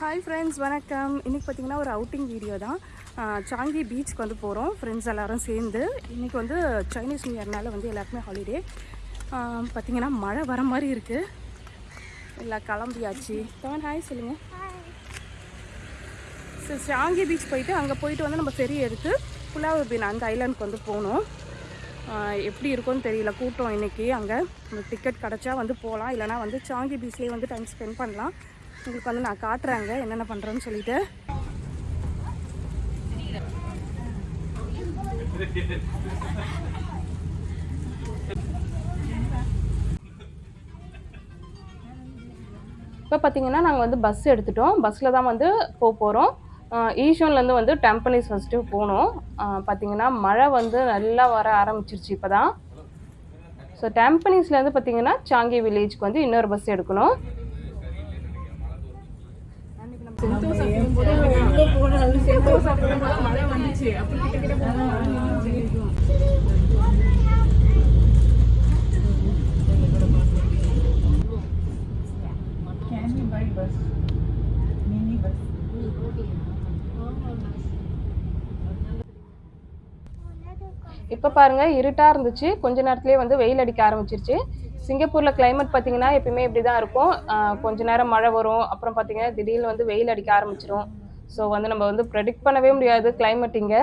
Hi friends வணக்கம். இன்றைக்கி பார்த்தீங்கன்னா ஒரு அவுட்டிங் வீடியோ தான். சாங்கி பீச்சுக்கு வந்து போகிறோம் ஃப்ரெண்ட்ஸ் எல்லோரும் சேர்ந்து. இன்றைக்கி வந்து சைனீஸ் நியூ இயர்னால வந்து எல்லாருக்குமே ஹாலிடே பார்த்திங்கன்னா மழை வர மாதிரி இருக்குது எல்லாம் கிளம்பியாச்சு. தவன் ஹாய் சொல்லுங்கள் சரி சாங்கி பீச் போயிட்டு அங்கே போயிட்டு வந்து நம்ம ஃபெரி எடுத்து புலாவ் பீன் அந்த ஐலாண்டுக்கு வந்து போகணும். எப்படி இருக்கும்னு தெரியல. கூட்டம் இன்னைக்கு. அங்கே டிக்கெட் கிடச்சா வந்து போகலாம் இல்லைனா வந்து சாங்கி பீச்லேயே வந்து டைம் ஸ்பெண்ட் பண்ணலாம். உங்களுக்கு வந்து நான் காட்டுறேங்க என்னென்ன பண்ணுறேன்னு சொல்லிட்டு. இப்போ பார்த்தீங்கன்னா நாங்கள் வந்து பஸ் எடுத்துட்டோம். பஸ்ஸில் தான் வந்து போக போகிறோம் ஈஷோன்லேருந்து வந்து டெம்பனிஸ் ஃபஸ்ட்டு போனோம். பார்த்தீங்கன்னா மழை வந்து நல்லா வர ஆரம்பிச்சிருச்சு இப்போ தான் ஸோ டெம்பனிஸ்லேருந்து பார்த்தீங்கன்னா சாங்கி வில்லேஜ்க்கு வந்து இன்னொரு பஸ் எடுக்கணும். Can இப்போ பாருங்க இருட்டாக இருந்துச்சு. கொஞ்ச நேரத்துலேயே வந்து வெயில் அடிக்க ஆரம்பிச்சிருச்சு. சிங்கப்பூரில் கிளைமேட் பார்த்தீங்கன்னா எப்பயுமே இப்படி தான் இருக்கும் கொஞ்ச நேரம் மழை வரும். அப்புறம் பார்த்தீங்கன்னா திடீர்னு வந்து வெயில் அடிக்க ஆரம்பிச்சிரும். ஸோ வந்து நம்ம வந்து ப்ரெடிக்ட் பண்ணவே முடியாது கிளைமேட் இங்கே.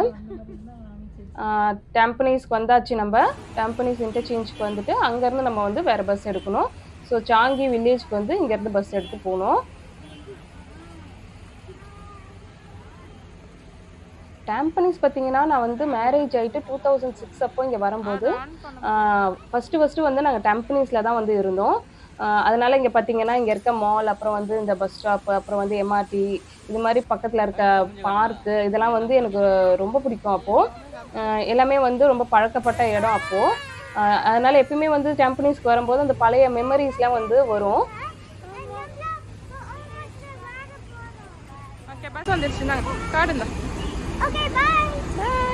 டெம்பனீஸ்க்கு வந்தாச்சு நம்ம. டெம்பனீஸ் இன்டர்சேஞ்சுக்கு வந்துட்டு அங்கேருந்து நம்ம வந்து வேறு பஸ் எடுக்கணும். ஸோ சாங்கி வில்லேஜ்க்கு வந்து இங்கேருந்து பஸ் எடுத்து போகணும். டேம்பனிஸ் பார்த்தீங்கன்னா நான் வந்து மேரேஜ் ஆகிட்டு டூ தௌசண்ட் சிக்ஸ் அப்போ இங்கே வரும்போது ஃபஸ்ட்டு ஃபஸ்ட்டு வந்து நாங்கள் டெம்பனிஸில் தான் வந்து இருந்தோம். அதனால இங்கே பார்த்தீங்கன்னா இங்கே இருக்க மால் அப்புறம் வந்து இந்த பஸ் ஸ்டாப்பு அப்புறம் வந்து எம்ஆர்டி இது மாதிரி பக்கத்தில் இருக்க பார்க்கு இதெல்லாம் வந்து எனக்கு ரொம்ப பிடிக்கும் அப்போது எல்லாமே வந்து ரொம்ப பழக்கப்பட்ட இடம் அப்போது அதனால் எப்பயுமே வந்து டெம்பனிஸ்க்கு வரும்போது அந்த பழைய மெமரிஸ்லாம் வந்து வரும். ஓகே பஸ் வந்துருச்சு நாங்கள் காடுங்க. Okay, bye.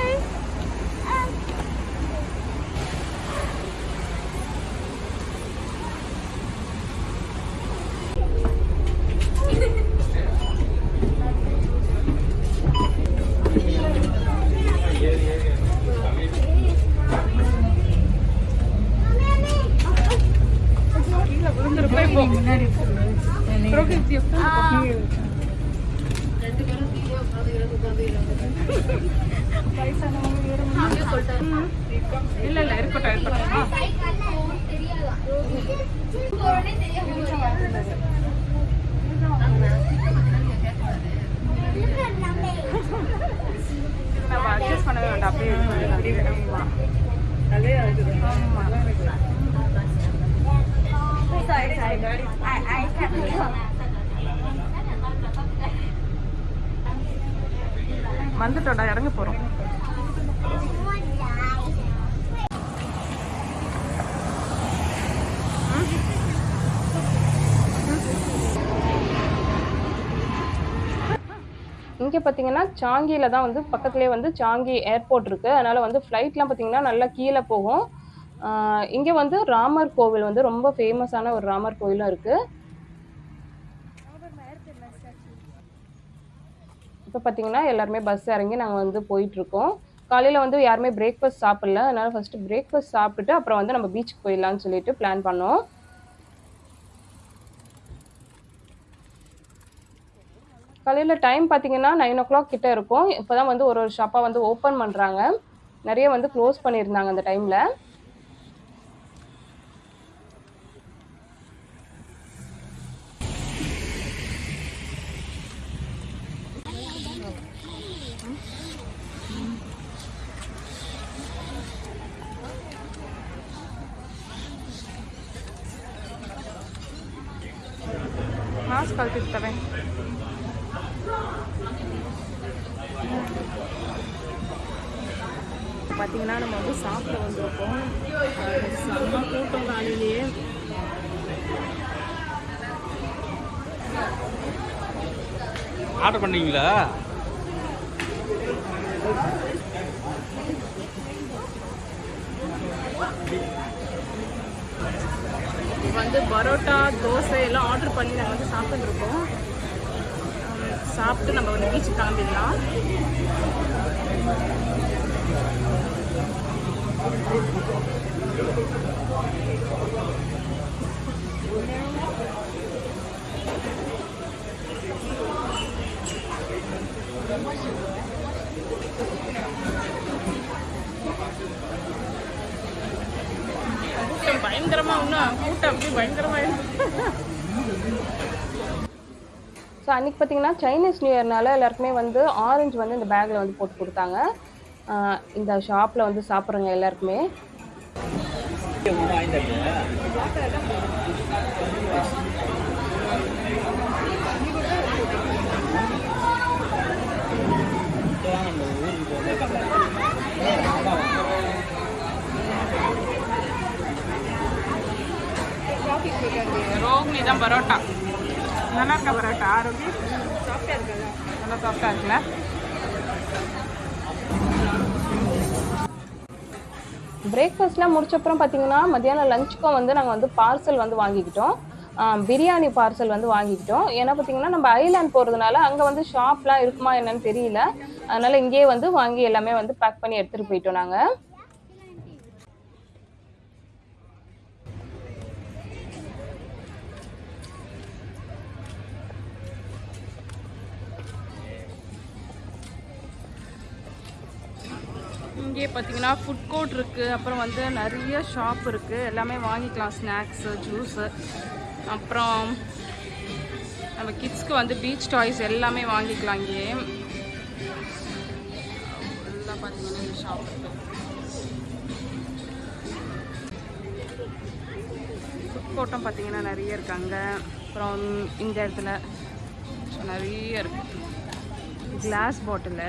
இல்ல இல்ல இருக்கட்டும் இருக்கட்டும் நம்ம அட்ஜஸ்ட் பண்ணவே வேண்டாம் அப்படியே இருக்கணும். ஆமா. அதே அதுக்கு ஆமா. வந்துட்டோம்டா இறங்க போறோம். இங்கே பார்த்தீங்கன்னா சாங்கியில் தான் வந்து பக்கத்துலேயே வந்து சாங்கி ஏர்போர்ட் இருக்குது அதனால் வந்து ஃப்ளைட்லாம் பார்த்தீங்கன்னா நல்லா கீழே போகும். இங்கே வந்து ராமர் கோவில் வந்து ரொம்ப ஃபேமஸான ஒரு ராமர் கோவிலும் இருக்குது இப்போ பார்த்தீங்கன்னா எல்லாருமே பஸ் இறங்கி நாங்கள் வந்து போயிட்டுருக்கோம். காலையில் வந்து யாருமே பிரேக்ஃபாஸ்ட் சாப்பிடல. அதனால் ஃபஸ்ட்டு பிரேக்ஃபாஸ்ட் சாப்பிட்டுட்டு அப்புறம் வந்து நம்ம பீச்சுக்கு போயிடலான்னு சொல்லிட்டு பிளான் பண்ணோம். காலையில் டைம் பார்த்தீங்கன்னா நைன் ஓ கிளாக் கிட்டே இருக்கும். இப்போ தான் வந்து ஒரு ஒரு ஷாப்பாக வந்து ஓப்பன் பண்ணுறாங்க நிறைய வந்து க்ளோஸ் பண்ணியிருந்தாங்க அந்த டைமில் ಮಾಸ್ಕ್ ಕಲ್ತಿರ್ತವೆ பார்த்தீங்கன்னா நம்ம வந்து சாப்பிட வந்திருக்கோம் அஹ் செம்ம கூட்டம் காலையிலேயே ஆர்டர் பண்ணீங்களா வந்து பரோட்டா தோசை எல்லாம் ஆர்டர் பண்ணி நாங்கள் வந்து சாப்பிட்டுருக்கோம். சாப்பிட்டு நம்ம வந்து பீச்சுக்கு கிளம்பிடலாம். கூட்டம் பயங்கரமா இன்னும் கூட்டம் அப்படியே பயங்கரமா ஸோ அன்றைக்கி பார்த்தீங்கன்னா சைனீஸ் நியூ இயர்னால எல்லாருக்குமே வந்து ஆரஞ்சு வந்து இந்த பேக்கில் வந்து போட்டு கொடுத்தாங்க. இந்த ஷாப்பில் வந்து சாப்பிட்றவங்க எல்லாருக்குமே. ரோகிணி தான் பரோட்டா. நல்லா இருக்கா பரோட்டா? ஆரோக்கி நல்லா சாஃப்டா இருக்குல்ல? பிரேக்ஃபாஸ்ட்லாம் முடிச்சப்புறம் பார்த்தீங்கன்னா மத்தியானம் லஞ்சுக்கும் வந்து நாங்கள் வந்து பார்சல் வந்து வாங்கிக்கிட்டோம். பிரியாணி பார்சல் வந்து வாங்கிக்கிட்டோம். ஏன்னா பார்த்தீங்கன்னா நம்ம ஐலாண்ட் போகிறதுனால அங்கே வந்து ஷாப்லாம் இருக்குமா என்னன்னு தெரியல. அதனால் இங்கேயே வந்து வாங்கி எல்லாமே வந்து பேக் பண்ணி எடுத்துகிட்டு போயிட்டோம் நாங்கள் இங்கே பார்த்தீங்கன்னா ஃபுட் கோர்ட் இருக்குது அப்புறம் வந்து நிறைய ஷாப் இருக்குது எல்லாமே வாங்கிக்கலாம். ஸ்நாக்ஸு ஜூஸு அப்புறம் நம்ம கிட்ஸ்க்கு வந்து பீச் டாய்ஸ் எல்லாமே வாங்கிக்கலாம் இங்கே எல்லாம் பார்த்தீங்கன்னா இந்த ஷாப் ஃபுட் கோர்ட்டும் பார்த்தீங்கன்னா நிறைய இருக்காங்க அப்புறம் இந்த இடத்துல நிறைய இருக்கு. கிளாஸ் பாட்டிலு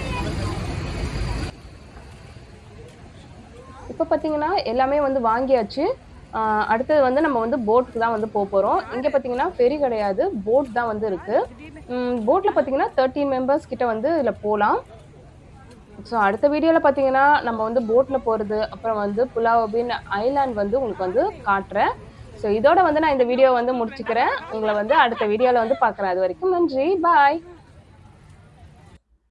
இப்போ பார்த்தீங்கன்னா எல்லாமே வந்து வாங்கியாச்சு. அடுத்தது வந்து நம்ம வந்து போட்டுக்கு தான் வந்து போக போகிறோம் இங்கே பார்த்தீங்கன்னா ஃபெரி கிடையாது. போட் தான் வந்து இருக்குது போட்டில் பார்த்தீங்கன்னா தேர்ட்டீன் மெம்பர்ஸ் கிட்ட வந்து இதில் போகலாம் ஸோ அடுத்த வீடியோவில் பார்த்தீங்கன்னா நம்ம வந்து போட்டில் போகிறது அப்புறம் வந்து புலாவின் ஐலாண்ட் வந்து உங்களுக்கு வந்து காட்டுறேன். ஸோ இதோட வந்து நான் இந்த வீடியோ வந்து முடிச்சுக்கிறேன். உங்களை வந்து அடுத்த வீடியோவில் வந்து பார்க்குறேன் அது வரைக்கும் நன்றி. பாய்